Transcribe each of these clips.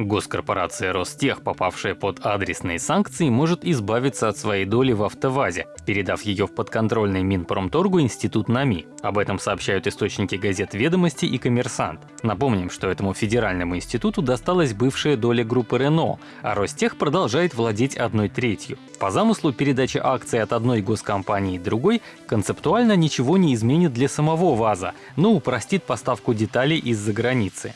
Госкорпорация Ростех, попавшая под адресные санкции, может избавиться от своей доли в АвтоВАЗе, передав ее в подконтрольный Минпромторгу институт НАМИ. Об этом сообщают источники газет «Ведомости» и «Коммерсант». Напомним, что этому федеральному институту досталась бывшая доля группы Рено, а Ростех продолжает владеть одной третью. По замыслу, передача акций от одной госкомпании другой концептуально ничего не изменит для самого ВАЗа, но упростит поставку деталей из-за границы.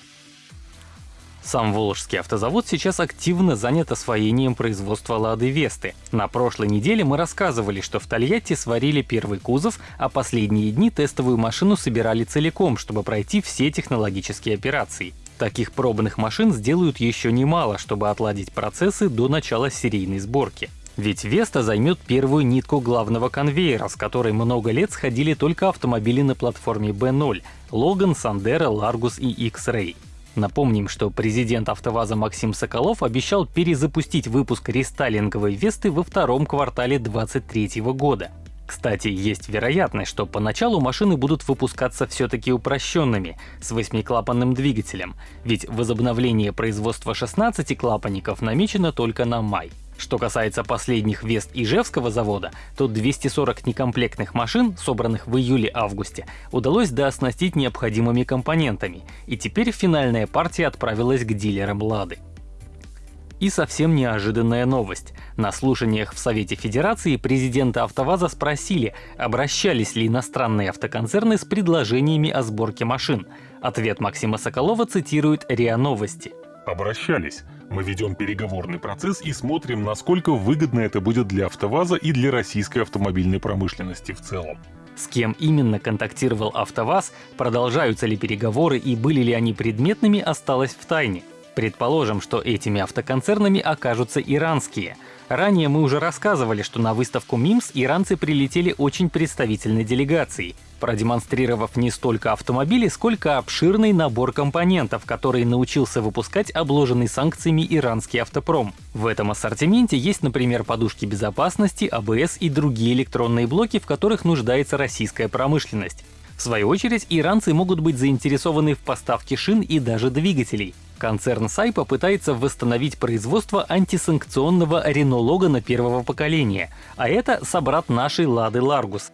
Сам Волжский автозавод сейчас активно занят освоением производства «Лады Весты». На прошлой неделе мы рассказывали, что в Тольятти сварили первый кузов, а последние дни тестовую машину собирали целиком, чтобы пройти все технологические операции. Таких пробных машин сделают еще немало, чтобы отладить процессы до начала серийной сборки. Ведь Веста займет первую нитку главного конвейера, с которой много лет сходили только автомобили на платформе B0 — Логан, Сандеро, Ларгус и X-Ray. Напомним, что президент АвтоВАЗа Максим Соколов обещал перезапустить выпуск рестайлинговой Весты во втором квартале 2023 года. Кстати, есть вероятность, что поначалу машины будут выпускаться все-таки упрощенными, с восьмиклапанным двигателем, ведь возобновление производства 16 клапанников намечено только на май. Что касается последних Вест Ижевского завода, то 240 некомплектных машин, собранных в июле-августе, удалось дооснастить необходимыми компонентами, и теперь финальная партия отправилась к дилерам «Лады». И совсем неожиданная новость. На слушаниях в Совете Федерации президента АвтоВАЗа спросили, обращались ли иностранные автоконцерны с предложениями о сборке машин. Ответ Максима Соколова цитирует РИА Новости. Обращались. Мы ведем переговорный процесс и смотрим, насколько выгодно это будет для АвтоВАЗа и для российской автомобильной промышленности в целом. С кем именно контактировал АвтоВАЗ, продолжаются ли переговоры и были ли они предметными, осталось в тайне. Предположим, что этими автоконцернами окажутся иранские. Ранее мы уже рассказывали, что на выставку МИМС иранцы прилетели очень представительной делегацией, продемонстрировав не столько автомобили, сколько обширный набор компонентов, который научился выпускать обложенный санкциями иранский автопром. В этом ассортименте есть, например, подушки безопасности, АБС и другие электронные блоки, в которых нуждается российская промышленность. В свою очередь, иранцы могут быть заинтересованы в поставке шин и даже двигателей. Концерн Сай попытается восстановить производство антисанкционного Renault Logan первого поколения, а это собрат нашей Лады Ларгус.